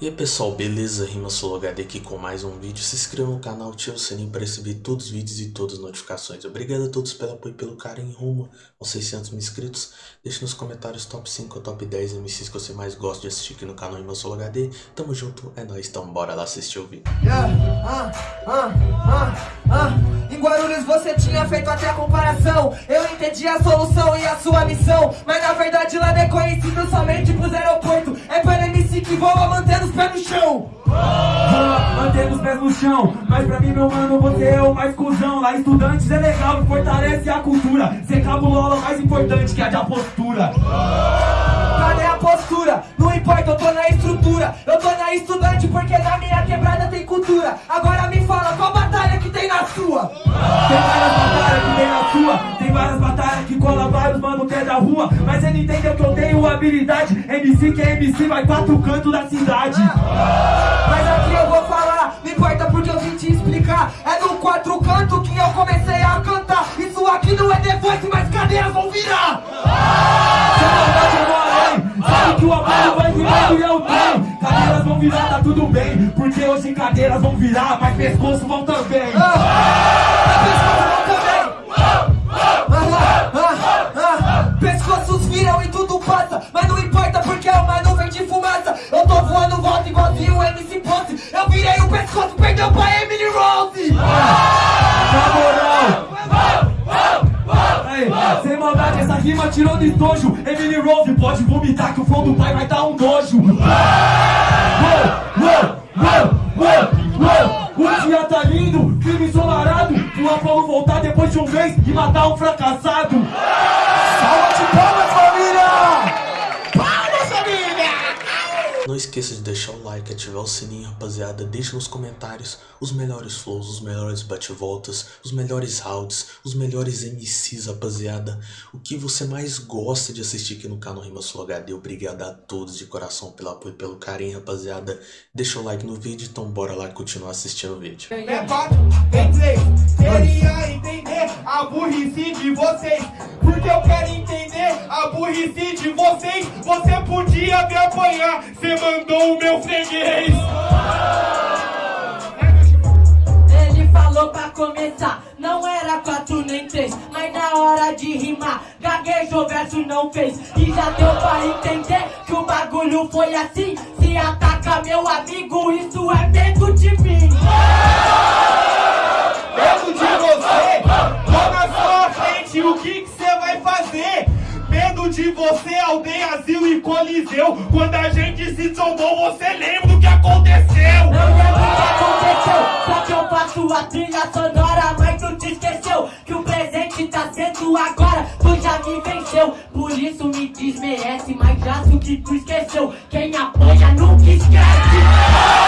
E aí pessoal, beleza? Rima HD aqui com mais um vídeo. Se inscreva no canal, ative o sininho para receber todos os vídeos e todas as notificações. Obrigado a todos pelo apoio e pelo carinho rumo aos 600 mil inscritos. Deixe nos comentários top 5 ou top 10 MCs que você mais gosta de assistir aqui no canal Rima HD. Tamo junto, é nóis, então bora lá assistir o vídeo. Yeah, ah, ah, ah, ah. Em Guarulhos você tinha feito até a comparação. Eu entendi a solução e a sua missão Mas na verdade lá é conhecido somente pros aeroportos. É para MC que voa mantendo os pés no chão. Mantendo os pés no chão. Mas pra mim, meu mano, você é o mais cuzão. Lá estudantes é legal, fortalece a cultura. Ser cabulola é mais importante que a de a rua Mas ele entendeu que eu tenho habilidade. MC que é MC, vai quatro cantos da cidade. Mas aqui eu vou falar, não importa porque eu vim te explicar. É no quatro canto que eu comecei a cantar. Isso aqui não é The Voice, mas cadeiras vão virar Sabe que o amor vai virando e eu tenho Cadeiras vão virar, tá tudo bem. Porque hoje cadeiras vão virar, mas pescoço vão também vomitar que o flow do pai vai dar um nojo. O dia tá lindo, clima ensolarado. O Apolo voltar depois de um mês e matar um fracassado. Salva de palmas, família! Não esqueça de deixar o like, ativar o sininho, rapaziada. Deixe nos comentários os melhores flows, os melhores bate-voltas, os melhores rounds, os melhores MCs, rapaziada. O que você mais gosta de assistir aqui no canal Rima Sul HD. Obrigado a todos de coração pelo apoio e pelo carinho, rapaziada. Deixa o like no vídeo, então bora lá continuar assistindo o vídeo. É. Queria entender a burrice de vocês. Porque eu quero entender a burrice de vocês. Você podia me apanhar, você mandou o meu freguês. Ele falou pra começar, não era quatro nem três Mas na hora de rimar, gaguejou, verso não fez E já deu pra entender que o bagulho foi assim Se ataca meu amigo, isso é medo de mim Medo de você, frente, o que você vai fazer? Medo de você, aldeia, asilo e coliseu Quando a gente se trombou, você lembra do que aconteceu? Não lembro o que aconteceu, só que eu faço a trilha sonora Mas tu te esqueceu que o presente tá sendo agora Tu já me venceu, por isso me desmerece Mas já o que tu esqueceu, quem apanha nunca esquece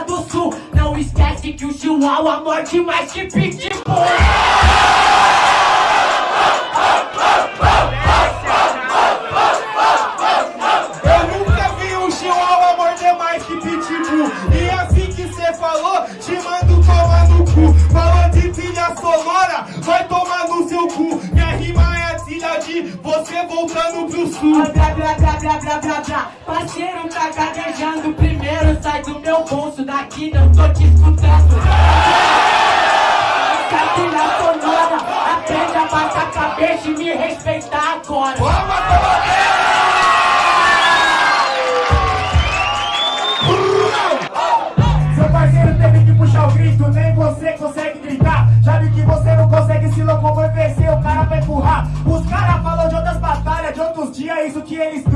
do sul. Não esquece que o chihuahua morde mais que pitbull. Eu nunca vi um chihuahua morder mais que pitbull. E assim que cê falou, te mando tomar no cu. Falou de trilha sonora, vai tomar você voltando pro sul. Blá blá blá blá blá blá blá Parceiro tá gaguejando. Primeiro sai do meu bolso. Daqui não tô te escutando. Trilha sonora Aprende a baixar a cabeça e me respeitar agora. Vamos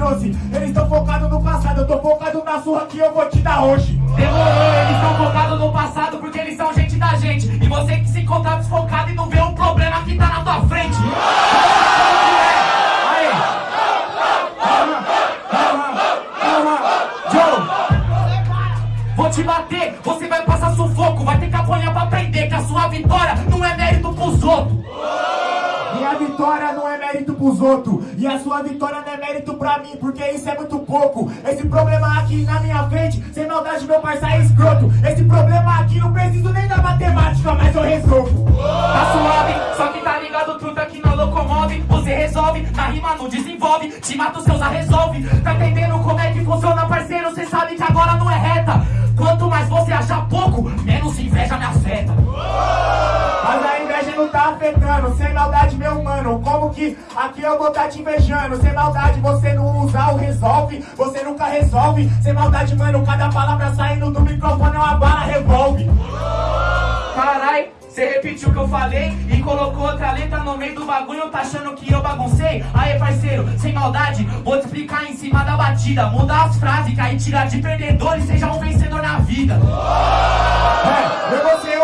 12 Eles estão focados no passado, eu tô focado na surra que eu vou te dar hoje. Demorou, eles estão focados no passado porque eles são gente da gente. E você que se encontra desfocado e não vê o problema que tá na tua frente. Aí Joe! Vou te bater, você vai passar sufoco Vai ter que apanhar pra aprender que a sua vitória não é mérito pros outros. Vitória não é mérito pros outros E a sua vitória não é mérito pra mim Porque isso é muito pouco. Esse problema aqui na minha frente Sem maldade meu parceiro é escroto. Esse problema aqui não preciso nem da matemática Mas eu resolvo. Tá suave, só que tá ligado tudo aqui não locomove. Você resolve, na rima não desenvolve. Te mata os seus a resolve. Tá entendendo como é que funciona parceiro? Cê sabe que agora não aqui eu vou tá te invejando Sem maldade você não usa o resolve Você nunca resolve Sem maldade mano Cada palavra saindo do microfone é uma bala revolve Carai, você repetiu o que eu falei e colocou outra letra no meio do bagulho, tá achando que eu baguncei? Aí, parceiro, sem maldade, vou te explicar em cima da batida. Muda as frases, que aí tira de perdedor e seja um vencedor na vida. É, eu vou ser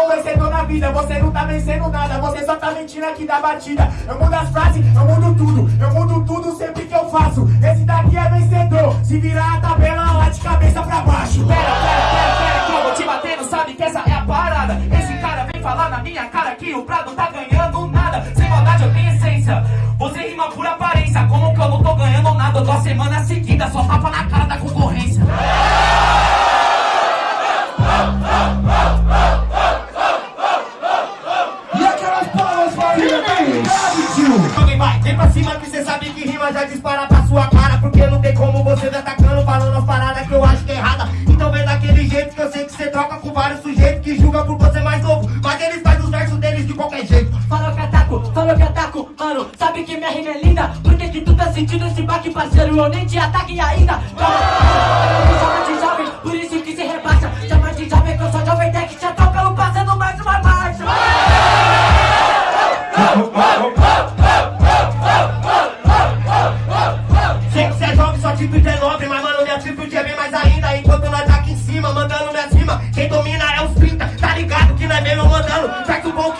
vida Você não tá vencendo nada Você só tá mentindo aqui da batida Eu mudo as frases, eu mudo tudo Eu mudo tudo sempre que eu faço Esse daqui é vencedor Se virar a tabela lá de cabeça pra baixo Pera, pera, pera, pera, que eu vou te batendo, sabe que essa é a parada. Esse cara vem falar na minha cara que o Prado tá ganhando nada. Sem maldade eu tenho essência. Você rima por aparência, como que eu não tô ganhando nada? Eu tô a semana seguida, só tapa na cara da concorrência. Qualquer jeito. Falou que ataco, falou que ataco, mano Sabe que minha rima é linda? Por que que tu tá sentindo esse baque, parceiro? Eu nem te ataque ainda. Calma, me chama de jovem Por isso que se rebaixa. Chama de jovem que eu sou jovem tech. Já tô pelo passando mais uma marcha Sei que cê é jovem, sua atitude é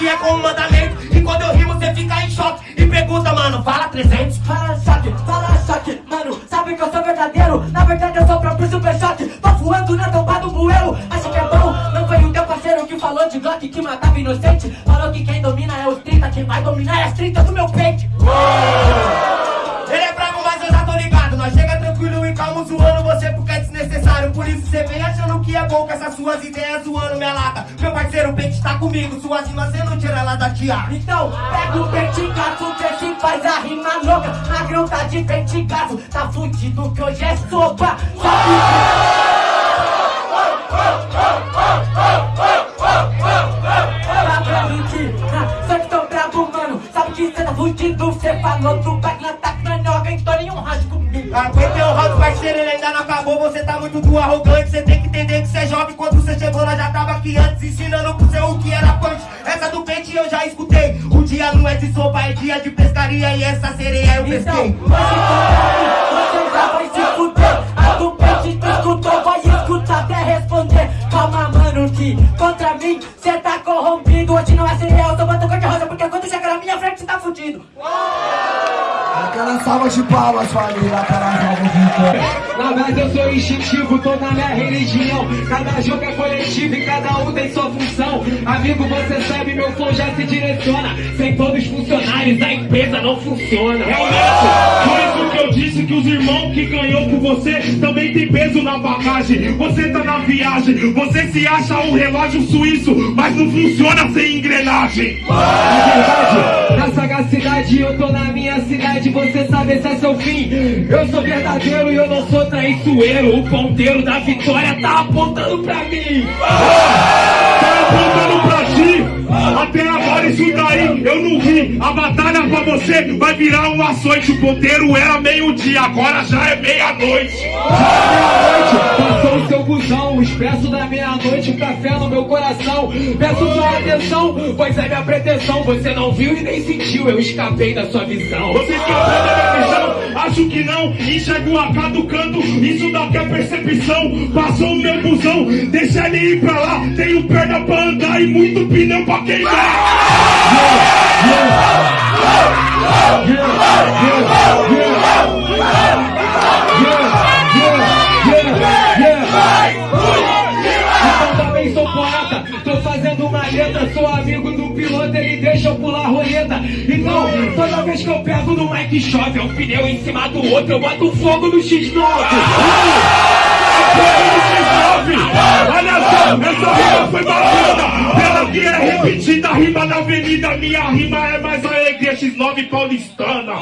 Que é como mandamento. E quando eu rimo, cê fica em choque E pergunta, mano, fala 300 Fala choque, fala choque, mano. Sabe que eu sou verdadeiro? Na verdade eu sou o próprio super choque Tô voando na tomba do bueiro. Acha que é bom? Não foi o teu parceiro que falou de Glock Que matava inocente? Falou que quem domina é os 30 Quem vai dominar é as 30 do meu peito. Ele é bravo, mas eu já tô ligado. Nós chega tranquilo e calmo zoando você porque é Por isso cê vem achando que é bom com essas suas ideias zoando minha lata. Meu parceiro, o pente tá comigo Suas rimas cê não tira ela da tiara Então, pega o pentigaço, vê se faz a rima louca. Magrão tá de pentigaço, tá fudido que hoje é sopa. Sabe Tá que, só mano. Sabe que cê tá fudido, cê falou do noga Então nenhum rádio comigo Aguentei o round, parceiro, ele ainda não acabou. Você tá muito do arrogante Cê tem que entender que cê é jovem. Quando cê chegou, nós já tava aqui antes Ensinando pro seu o que era punch Essa do pente eu já escutei. O dia não é de sopa, é dia de pescaria. E essa sereia eu Então, pesquei. hoje você já vai se fuder. A do pente tu escutou, vai escutar até responder. Calma, mano, que contra mim cê tá corrompido. Hoje não é cereal, eu tô botando cor de rosa Porque quando chega na minha frente cê tá fudido Aquela salva de palmas, família, salva de Na verdade eu sou instintivo, tô na minha religião. Cada jogo é coletivo e cada um tem sua função. Amigo, você sabe, meu flow já se direciona. Sem todos os funcionários, a empresa não funciona. Por isso disse que os irmãos que ganhou com você também tem peso na bagagem. Você tá na viagem, você se acha um relógio suíço, mas não funciona sem engrenagem. Na verdade, na sagacidade eu tô na minha cidade Você sabe esse é seu fim Eu sou verdadeiro e eu não sou traiçoeiro O ponteiro da vitória tá apontando pra mim Tá apontando pra. Até agora isso daí eu não vi. A batalha pra você vai virar um açoite. O ponteiro era meio-dia, agora já é meia-noite. Meia-noite, passou o seu busão O expresso da meia-noite, um café no meu coração Peço sua atenção, pois é minha pretensão Você não viu e nem sentiu, eu escapei da sua visão Você escapou da minha visão? Acho que não. Enxergo o AK do canto, isso daqui é percepção. Passou o meu busão, deixa ele ir pra lá. Tenho perna pra andar e muito pneu pra queimar. Então também Então, toda vez que eu pego no Mike chove, é um pneu em cima do outro, eu boto fogo no X9. Olha só, essa rima foi batida Pela que é repetida, a rima da avenida Minha rima é mais alegria, X9 paulistana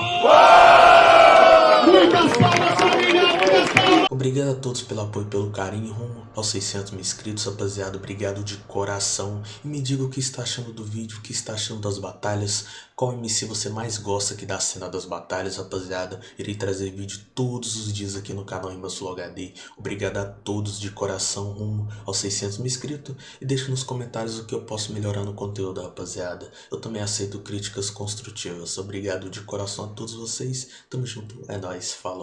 Obrigado a todos pelo apoio e pelo carinho rumo aos 600 mil inscritos, rapaziada. Obrigado de coração. E me diga o que está achando do vídeo, o que está achando das batalhas. Qual MC você mais gosta aqui da cena das batalhas, rapaziada. Irei trazer vídeo todos os dias aqui no canal Sul HD. Obrigado a todos de coração rumo aos 600 mil inscritos. E deixe nos comentários o que eu posso melhorar no conteúdo, rapaziada. Eu também aceito críticas construtivas. Obrigado de coração a todos vocês. Tamo junto. É nóis. Falou.